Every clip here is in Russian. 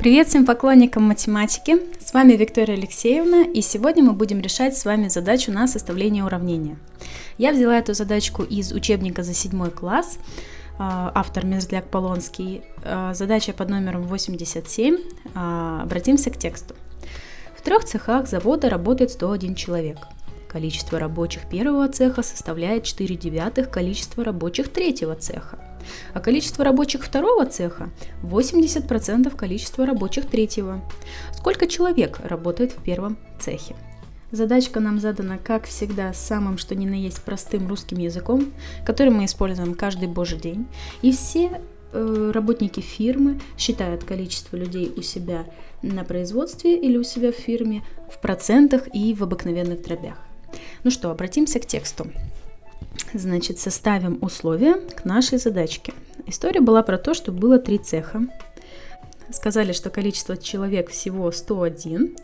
Привет всем поклонникам математики! С вами Виктория Алексеевна, и сегодня мы будем решать с вами задачу на составление уравнения. Я взяла эту задачку из учебника за седьмой класс, а, автор Мерзляк Полонский, а, задача под номером 87. А, обратимся к тексту. В трех цехах завода работает 101 человек. Количество рабочих первого цеха составляет 4 девятых количества рабочих третьего цеха а количество рабочих второго цеха 80% количества рабочих третьего. Сколько человек работает в первом цехе? Задачка нам задана, как всегда, самым что ни на есть простым русским языком, который мы используем каждый божий день. И все э, работники фирмы считают количество людей у себя на производстве или у себя в фирме в процентах и в обыкновенных дробях. Ну что, обратимся к тексту. Значит, составим условия к нашей задачке. История была про то, что было три цеха. Сказали, что количество человек всего 101.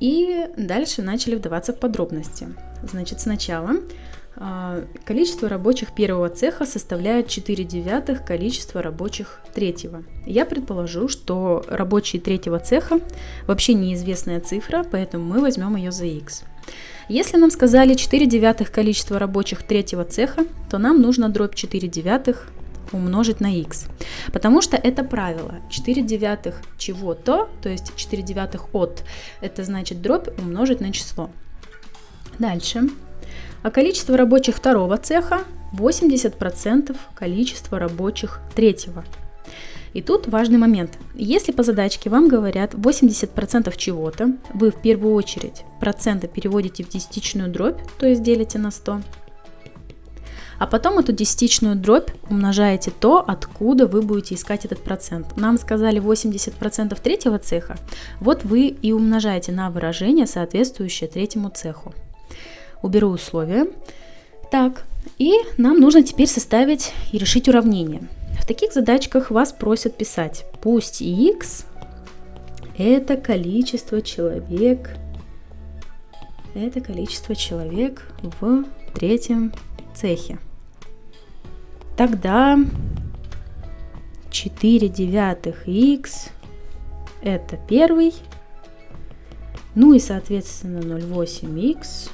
И дальше начали вдаваться в подробности. Значит, сначала а, количество рабочих первого цеха составляет 4 девятых количества рабочих третьего. Я предположу, что рабочие третьего цеха вообще неизвестная цифра, поэтому мы возьмем ее за x. Если нам сказали 4 девятых количество рабочих третьего цеха, то нам нужно дробь 4 девятых умножить на x. Потому что это правило. 4 девятых чего-то, то есть 4 девятых от, это значит дробь умножить на число. Дальше. А количество рабочих второго цеха 80% количества рабочих третьего. И тут важный момент. Если по задачке вам говорят 80% чего-то, вы в первую очередь проценты переводите в десятичную дробь, то есть делите на 100, а потом эту десятичную дробь умножаете то, откуда вы будете искать этот процент. Нам сказали 80% третьего цеха, вот вы и умножаете на выражение, соответствующее третьему цеху. Уберу условия. Так, и нам нужно теперь составить и решить уравнение таких задачках вас просят писать, пусть x это количество человек, это количество человек в третьем цехе. Тогда 4 девятых x это первый, ну и соответственно 0,8x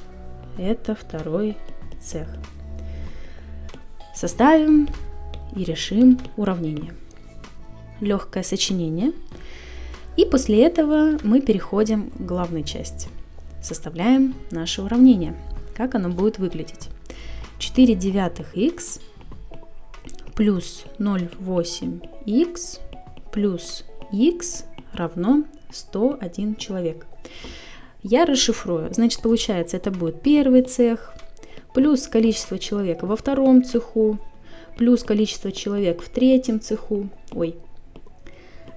это второй цех. Составим и решим уравнение. Легкое сочинение. И после этого мы переходим к главной части. Составляем наше уравнение. Как оно будет выглядеть? 4 девятых х плюс 0,8х плюс х равно 101 человек. Я расшифрую. Значит, получается, это будет первый цех, плюс количество человека во втором цеху, плюс количество человек в третьем цеху, ой,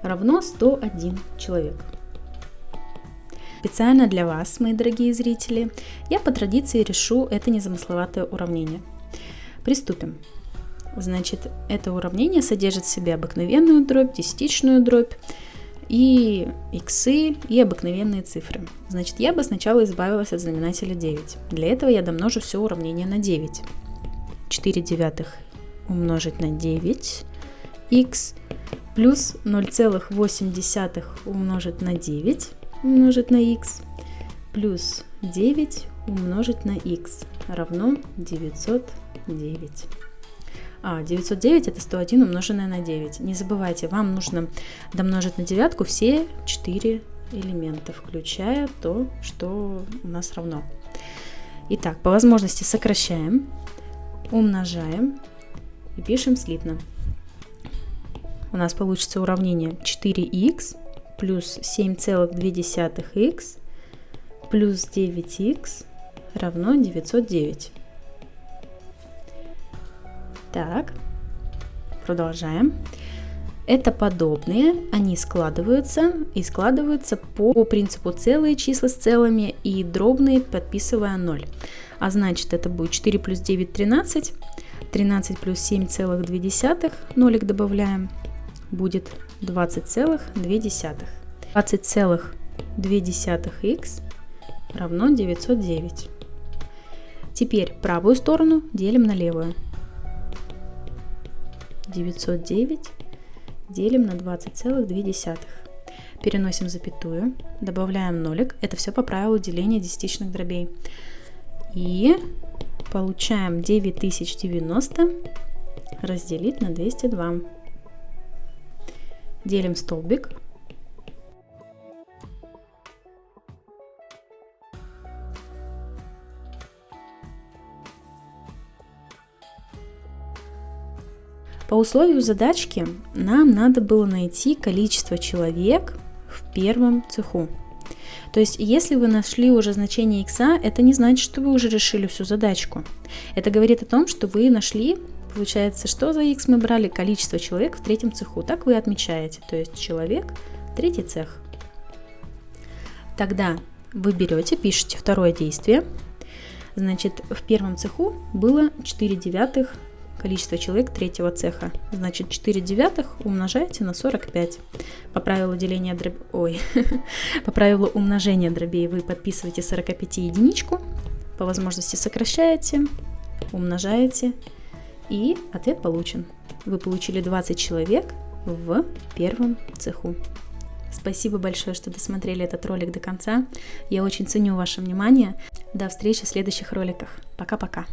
равно 101 человек. Специально для вас, мои дорогие зрители, я по традиции решу это незамысловатое уравнение. Приступим. Значит, это уравнение содержит в себе обыкновенную дробь, десятичную дробь и иксы, и обыкновенные цифры. Значит, я бы сначала избавилась от знаменателя 9. Для этого я домножу все уравнение на 9. 4 девятых умножить на 9 x плюс 0,8 умножить на 9 умножить на x плюс 9 умножить на x равно 909. А, 909 это 101 умноженное на 9. Не забывайте, вам нужно домножить на девятку все 4 элемента, включая то, что у нас равно. Итак, по возможности сокращаем, умножаем и пишем слитно. У нас получится уравнение 4х плюс 7,2х плюс 9х равно 909. Так, продолжаем. Это подобные, они складываются и складываются по принципу целые числа с целыми и дробные, подписывая 0. А значит, это будет 4 плюс 9 – 13, 13 плюс 7,2, нолик добавляем, будет 20,2. 20,2х равно 909. Теперь правую сторону делим на левую. 909 делим на 20,2. переносим запятую, добавляем нолик. Это все по правилу деления десятичных дробей. И получаем 9090 разделить на 202. Делим столбик. По условию задачки нам надо было найти количество человек в первом цеху. То есть, если вы нашли уже значение x, это не значит, что вы уже решили всю задачку. Это говорит о том, что вы нашли, получается, что за x мы брали? Количество человек в третьем цеху. Так вы отмечаете. То есть, человек, третий цех. Тогда вы берете, пишете второе действие. Значит, в первом цеху было 4 девятых количество человек третьего цеха. Значит, 4 девятых умножаете на 45. По правилу деления дроб... Ой, по правилу умножения дробей вы подписываете 45 единичку, по возможности сокращаете, умножаете, и ответ получен. Вы получили 20 человек в первом цеху. Спасибо большое, что досмотрели этот ролик до конца. Я очень ценю ваше внимание. До встречи в следующих роликах. Пока-пока.